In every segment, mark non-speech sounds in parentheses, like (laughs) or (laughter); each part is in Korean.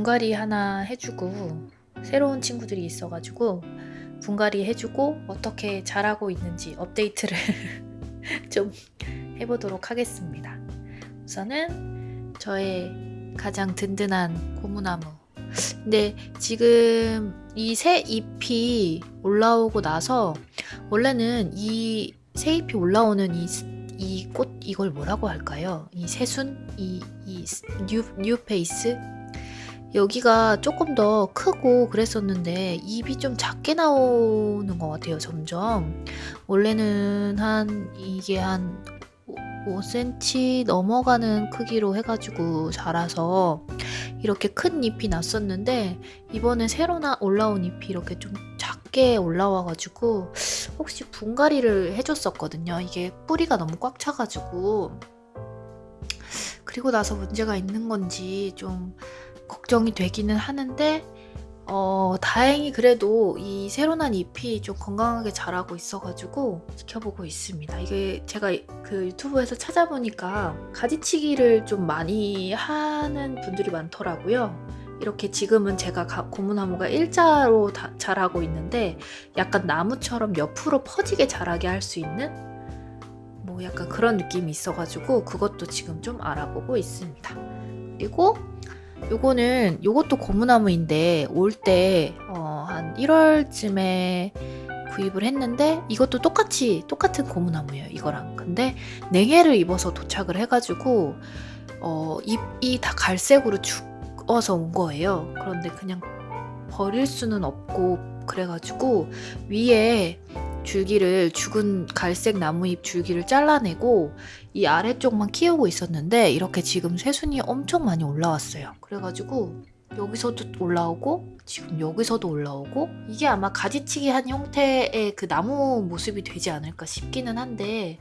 분갈이 하나 해주고 새로운 친구들이 있어가지고 분갈이 해주고 어떻게 자라고 있는지 업데이트를 (laughs) 좀 해보도록 하겠습니다. 우선은 저의 가장 든든한 고무나무. 근데 지금 이 새 잎이 올라오고 나서 원래는 이 새 잎이 올라오는 이 이 꽃 이걸 뭐라고 할까요? 이 새순 이 이 new new face 여기가 조금 더 크고 그랬었는데 잎이 좀 작게 나오는 것 같아요 점점 원래는 한 이게 한 5cm 넘어가는 크기로 해가지고 자라서 이렇게 큰 잎이 났었는데 이번에 새로 나 올라온 잎이 이렇게 좀 작게 올라와가지고 혹시 분갈이를 해줬었거든요. 이게 뿌리가 너무 꽉 차가지고 그리고 나서 문제가 있는 건지 좀 걱정이 되기는 하는데 어, 다행히 그래도 이 새로 난 잎이 좀 건강하게 자라고 있어가지고 지켜보고 있습니다. 이게 제가 그 유튜브에서 찾아보니까 가지치기를 좀 많이 하는 분들이 많더라고요. 이렇게 지금은 제가 고무나무가 일자로 자라고 있는데 약간 나무처럼 옆으로 퍼지게 자라게 할 수 있는 뭐 약간 그런 느낌이 있어가지고 그것도 지금 좀 알아보고 있습니다. 그리고 요거는 요것도 고무나무인데 올 때한 어, 1월쯤에 구입을 했는데 이것도 똑같이 똑같은 고무나무예요 이거랑. 근데 냉해를 입어서 도착을 해가지고 어, 잎이 다 갈색으로 죽어서 온 거예요. 그런데 그냥 버릴 수는 없고 그래가지고 위에 줄기를 죽은 갈색 나무잎 줄기를 잘라내고 이 아래쪽만 키우고 있었는데 이렇게 지금 새순이 엄청 많이 올라왔어요. 그래가지고 여기서도 올라오고 지금 여기서도 올라오고 이게 아마 가지치기 한 형태의 그 나무 모습이 되지 않을까 싶기는 한데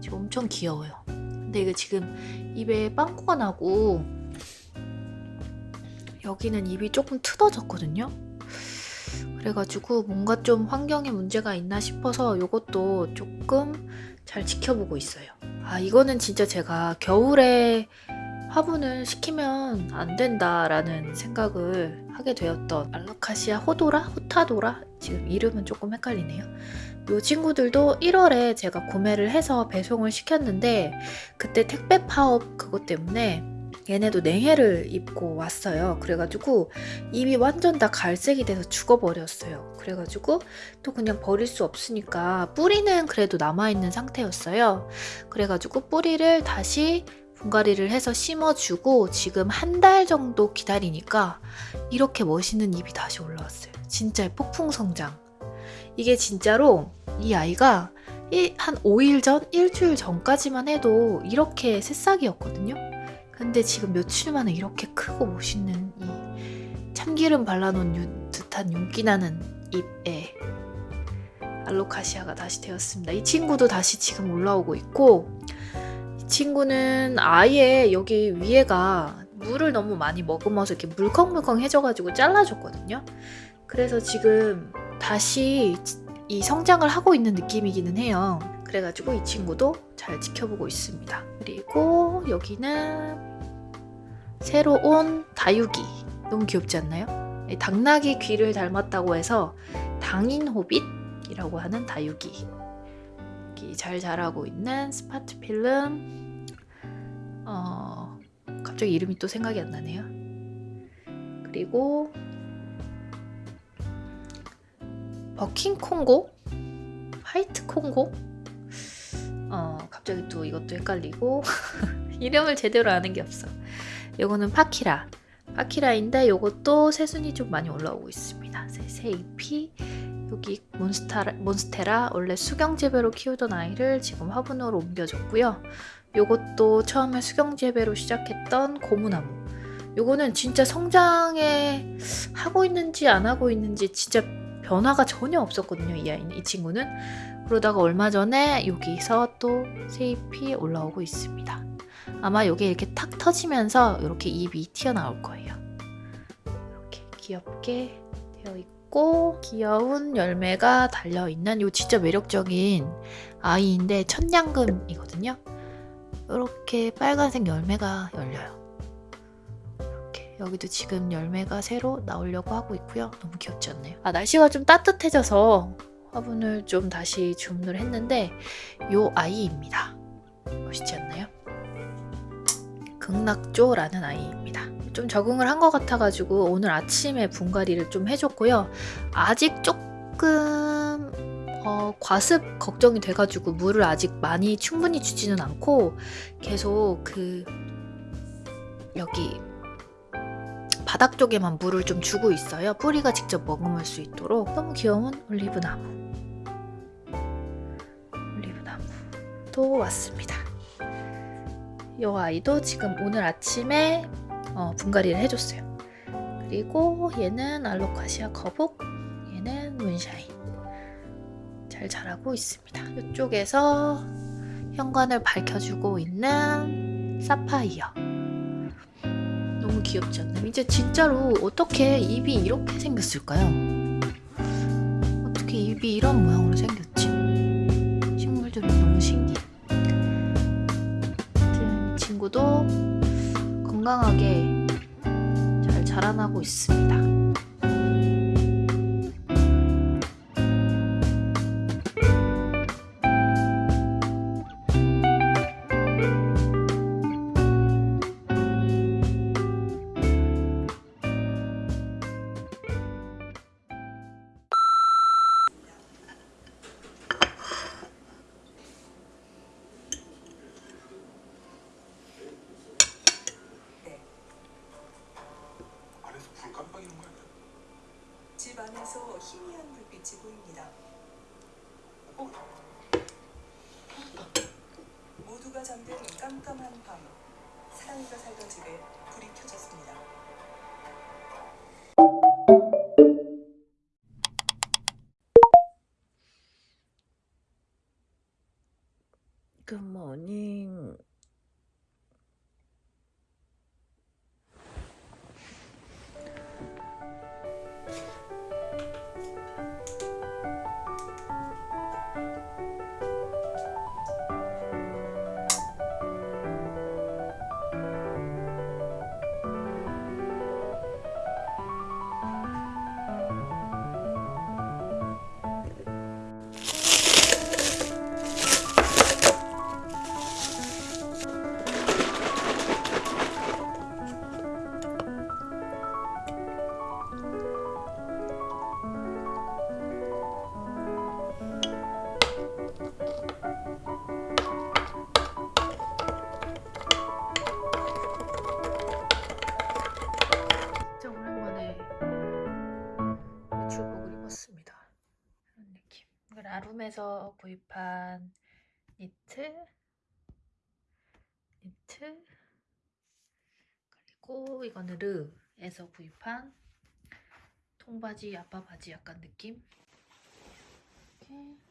지금 엄청 귀여워요. 근데 이게 지금 입에 빵꾸가 나고 여기는 입이 조금 트어졌거든요. 그래가지고 뭔가 좀 환경에 문제가 있나 싶어서 이것도 조금 잘 지켜보고 있어요. 아 이거는 진짜 제가 겨울에 화분을 시키면 안 된다라는 생각을 하게 되었던 알라카시아 호도라? 호타도라? 지금 이름은 조금 헷갈리네요. 이 친구들도 1월에 제가 구매를 해서 배송을 시켰는데 그때 택배 파업 그것 때문에 얘네도 냉해를 입고 왔어요. 그래가지고 입이 완전 다 갈색이 돼서 죽어버렸어요. 그래가지고 또 그냥 버릴 수 없으니까 뿌리는 그래도 남아있는 상태였어요. 그래가지고 뿌리를 다시 분갈이를 해서 심어주고 지금 한 달 정도 기다리니까 이렇게 멋있는 잎이 다시 올라왔어요. 진짜 폭풍 성장. 이게 진짜로 이 아이가 한 5일 전, 일주일 전까지만 해도 이렇게 새싹이었거든요. 근데 지금 며칠 만에 이렇게 크고 멋있는 이 참기름 발라놓은 듯한 윤기 나는 잎에 알로카시아가 다시 되었습니다. 이 친구도 다시 지금 올라오고 있고 이 친구는 아예 여기 위에가 물을 너무 많이 머금어서 이렇게 물컹물컹해져가지고 잘라줬거든요. 그래서 지금 다시 이 성장을 하고 있는 느낌이기는 해요. 그래가지고 이 친구도 잘 지켜보고 있습니다. 그리고 여기는 새로 온 다육이 너무 귀엽지 않나요? 당나귀 귀를 닮았다고 해서 당인호빗이라고 하는 다육이 잘 자라고 있는 스파트필름 어, 갑자기 이름이 또 생각이 안 나네요. 그리고 버킹 콩고? 화이트 콩고? 어, 갑자기 또 이것도 헷갈리고 (laughs) 이름을 제대로 아는 게 없어. 요거는 파키라. 파키라인데 요것도 새순이 좀 많이 올라오고 있습니다. 새, 새 잎이 여기 몬스타라, 몬스테라 원래 수경재배로 키우던 아이를 지금 화분으로 옮겨줬고요. 요것도 처음에 수경재배로 시작했던 고무나무. 요거는 진짜 성장에 하고 있는지 안 하고 있는지 진짜 변화가 전혀 없었거든요. 이 아이는 이 친구는 그러다가 얼마 전에 여기서 또 새잎이 올라오고 있습니다. 아마 이게 이렇게 탁 터지면서 이렇게 입이 튀어나올 거예요. 이렇게 귀엽게 되어 있고 귀여운 열매가 달려있는 이 진짜 매력적인 아이인데 천냥금이거든요. 이렇게 빨간색 열매가 열려요. 이렇게 여기도 지금 열매가 새로 나오려고 하고 있고요. 너무 귀엽지 않나요? 아 날씨가 좀 따뜻해져서 화분을 좀 다시 주문을 했는데 요 아이입니다. 멋있지 않나요? 극락조라는 아이입니다. 좀 적응을 한 것 같아가지고 오늘 아침에 분갈이를 좀 해줬고요. 아직 조금 어, 과습 걱정이 돼가지고 물을 아직 많이 충분히 주지는 않고 계속 그 여기 바닥 쪽에만 물을 좀 주고 있어요. 뿌리가 직접 머금을 수 있도록 너무 귀여운 올리브 나무 올리브 나무도 왔습니다. 이 아이도 지금 오늘 아침에 어, 분갈이를 해줬어요. 그리고 얘는 알로카시아 거북, 얘는 문샤인. 잘 자라고 있습니다. 이쪽에서 현관을 밝혀주고 있는 사파이어. 너무 귀엽지 않나요? 이제 진짜로 어떻게 입이 이렇게 생겼을까요? 어떻게 입이 이런 모양으로 생겼지? 건강하게 잘 자라나고 있습니다. 모두가 잠든 깜깜한 밤, 사랑이가 살던 집에 불이 켜졌습니다. 굿모닝. 라룸에서 구입한 니트, 니트, 그리고 이거는 르에서 구입한 통바지, 아빠 바지 약간 느낌. 이렇게.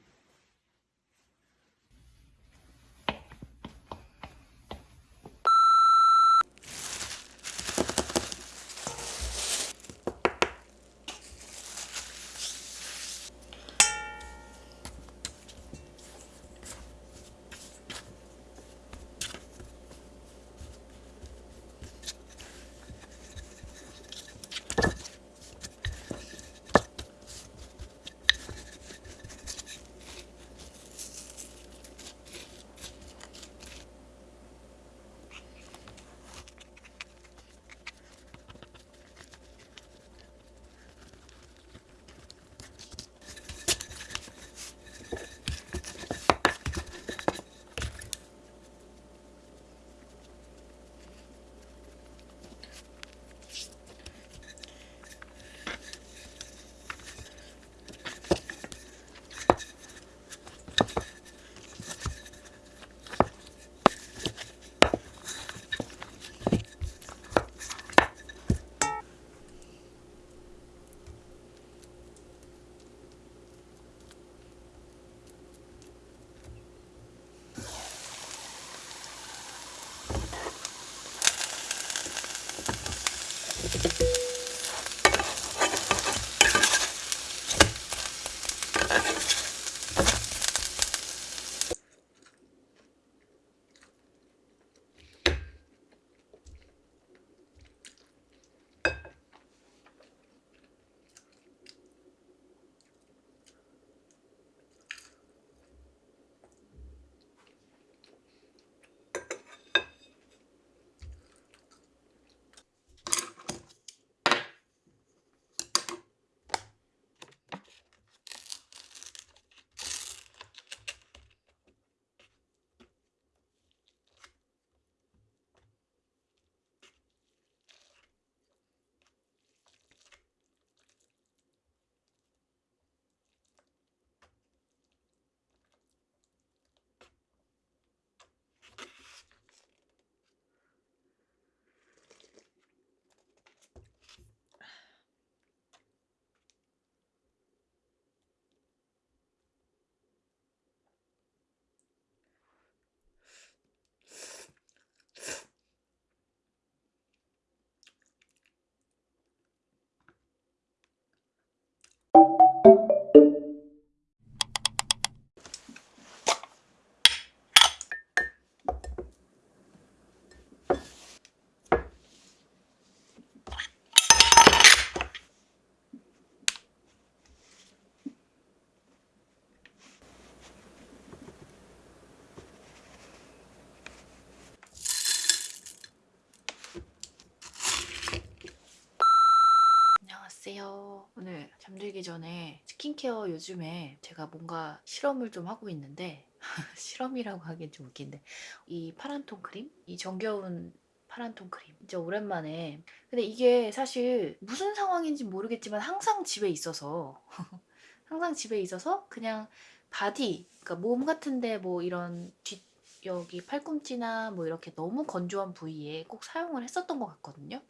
오늘 잠들기 전에 스킨케어 요즘에 제가 뭔가 실험을 좀 하고 있는데 (laughs) 실험이라고 하기엔 좀 웃긴데 이 파란통 크림? 이 정겨운 파란통 크림 진짜 오랜만에 근데 이게 사실 무슨 상황인지 모르겠지만 항상 집에 있어서 (laughs) 항상 집에 있어서 그냥 바디 그러니까 몸 같은데 뭐 이런 뒷 여기 팔꿈치나 뭐 이렇게 너무 건조한 부위에 꼭 사용을 했었던 것 같거든요.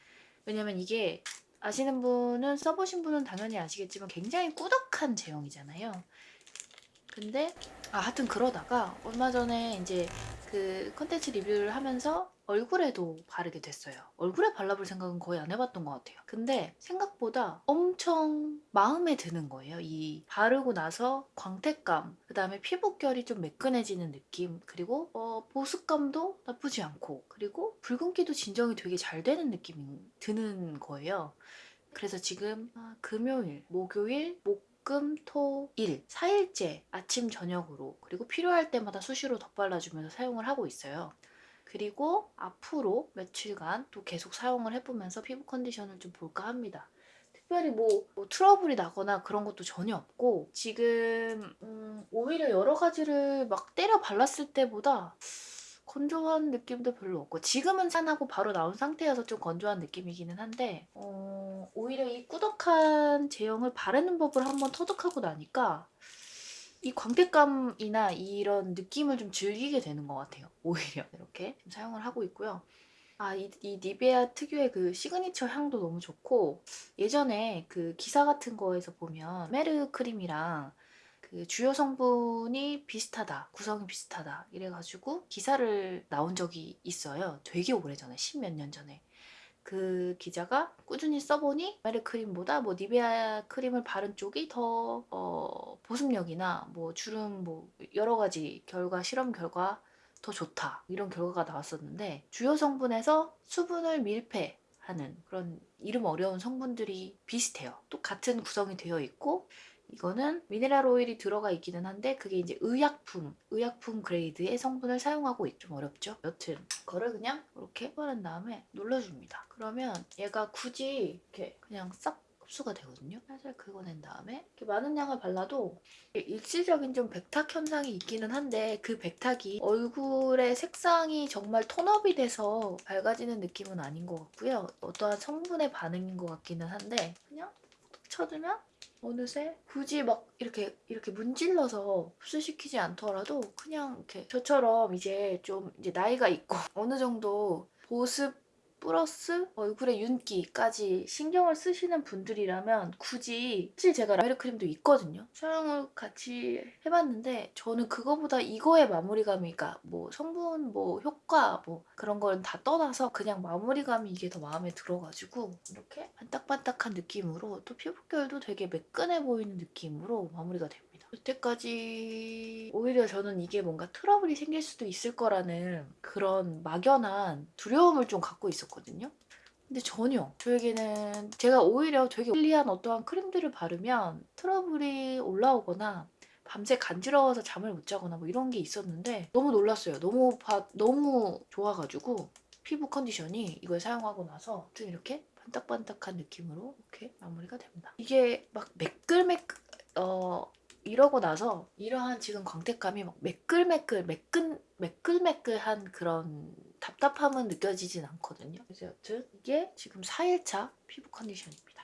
왜냐면 이게 아시는 분은 써보신 분은 당연히 아시겠지만 굉장히 꾸덕한 제형이잖아요. 근데 아 하여튼 그러다가 얼마 전에 이제 그 컨텐츠 리뷰를 하면서 얼굴에도 바르게 됐어요. 얼굴에 발라볼 생각은 거의 안 해봤던 것 같아요. 근데 생각보다 엄청 마음에 드는 거예요. 이 바르고 나서 광택감, 그 다음에 피부결이 좀 매끈해지는 느낌, 그리고 어, 보습감도 나쁘지 않고, 그리고 붉은기도 진정이 되게 잘 되는 느낌이 드는 거예요. 그래서 지금 아, 금요일, 목요일, 목 금, 토, 일 4일째 아침 저녁으로 그리고 필요할 때마다 수시로 덧발라주면서 사용을 하고 있어요. 그리고 앞으로 며칠간 또 계속 사용을 해보면서 피부 컨디션을 좀 볼까 합니다. 특별히 뭐, 뭐 트러블이 나거나 그런 것도 전혀 없고 지금 음, 오히려 여러 가지를 막 때려 발랐을 때보다 건조한 느낌도 별로 없고 지금은 산하고 바로 나온 상태여서 좀 건조한 느낌이기는 한데 어, 오히려 이 꾸덕한 제형을 바르는 법을 한번 터득하고 나니까 이 광택감이나 이런 느낌을 좀 즐기게 되는 것 같아요. (laughs) 오히려 이렇게 좀 사용을 하고 있고요. 아, 이, 이 니베아 특유의 그 시그니처 향도 너무 좋고 예전에 그 기사 같은 거에서 보면 메르 크림이랑 그 주요 성분이 비슷하다, 구성이 비슷하다 이래가지고 기사를 나온 적이 있어요. 되게 오래전에, 십몇 년 전에. 그 기자가 꾸준히 써보니 메르 크림보다 뭐 니베아 크림을 바른 쪽이 더 어, 보습력이나 뭐 주름 뭐 여러 가지 결과 실험 결과 더 좋다 이런 결과가 나왔었는데 주요 성분에서 수분을 밀폐하는 그런 이름 어려운 성분들이 비슷해요. 또 같은 구성이 되어 있고 이거는 미네랄 오일이 들어가 있기는 한데 그게 이제 의약품, 의약품 그레이드의 성분을 사용하고 있- 좀 어렵죠. 여튼 그거를 그냥 이렇게 바른 다음에 눌러줍니다. 그러면 얘가 굳이 이렇게 그냥 싹 흡수가 되거든요. 살살 긁어낸 다음에 이렇게 많은 양을 발라도 일시적인 좀 백탁 현상이 있기는 한데 그 백탁이 얼굴의 색상이 정말 톤업이 돼서 밝아지는 느낌은 아닌 것 같고요. 어떠한 성분의 반응인 것 같기는 한데 그냥 툭 쳐주면 어느새 굳이 막 이렇게 이렇게 문질러서 흡수시키지 않더라도 그냥 이렇게 저처럼 이제 좀 이제 나이가 있고 (laughs) 어느 정도 보습 플러스 얼굴의 윤기까지 신경을 쓰시는 분들이라면 굳이 사실 제가 라메르 크림도 있거든요. 사용을 같이 해봤는데 저는 그거보다 이거의 마무리감이 그러니까 뭐 성분 뭐 효과 뭐 그런 걸다 떠나서 그냥 마무리감이 이게 더 마음에 들어가지고 이렇게 반딱반딱한 느낌으로 또 피부결도 되게 매끈해 보이는 느낌으로 마무리가 됩니다. 여태까지 오히려 저는 이게 뭔가 트러블이 생길 수도 있을 거라는 그런 막연한 두려움을 좀 갖고 있었거든요. 근데 전혀 저에게는 제가 오히려 되게 편리한 어떠한 크림들을 바르면 트러블이 올라오거나 밤새 간지러워서 잠을 못 자거나 뭐 이런 게 있었는데 너무 놀랐어요. 너무 바, 너무 좋아가지고 피부 컨디션이 이걸 사용하고 나서 좀 이렇게 반딱반딱한 느낌으로 이렇게 마무리가 됩니다. 이게 막 매끌매끌 어 이러고 나서 이러한 지금 광택감이 막 매끌매끌 매끈 매끌매끌한 그런 답답함은 느껴지진 않거든요. 그래서 여튼 이게 지금 4일차 피부 컨디션입니다.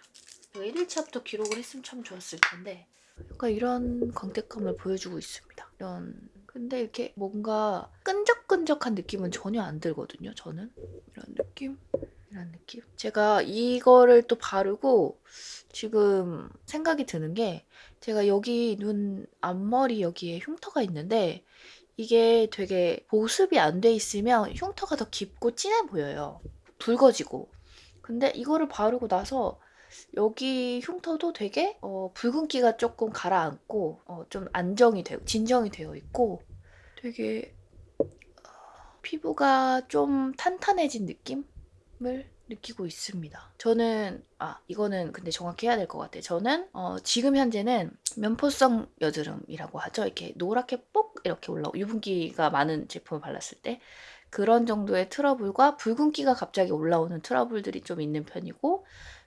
제가 1일차부터 기록을 했으면 참 좋았을 텐데 약간 이런 광택감을 보여주고 있습니다. 이런 근데 이렇게 뭔가 끈적끈적한 느낌은 전혀 안 들거든요. 저는 이런 느낌 이런 느낌. 제가 이거를 또 바르고 지금 생각이 드는 게 제가 여기 눈 앞머리 여기에 흉터가 있는데 이게 되게 보습이 안 돼 있으면 흉터가 더 깊고 진해 보여요. 붉어지고. 근데 이거를 바르고 나서 여기 흉터도 되게 어, 붉은기가 조금 가라앉고 어, 좀 안정이 되고 진정이 되어 있고 되게 어, 피부가 좀 탄탄해진 느낌 을 느끼고 있습니다. 저는 아 이거는 근데 정확히 해야 될 것 같아요. 저는 어, 지금 현재는 면포성 여드름이라고 하죠. 이렇게 노랗게 뽁 이렇게 올라오 유분기가 많은 제품을 발랐을 때 그런 정도의 트러블과 붉은기가 갑자기 올라오는 트러블들이 좀 있는 편이고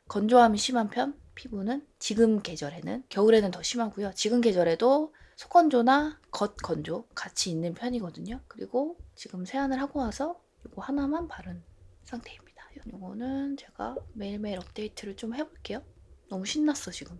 건조함이 심한 편 피부는 지금 계절에는 겨울에는 더 심하고요. 지금 계절에도 속건조나 겉건조 같이 있는 편이거든요. 그리고 지금 세안을 하고 와서 이거 하나만 바른 상태입니다. 이거는 제가 매일매일 업데이트를 좀 해볼게요. 너무 신났어 지금.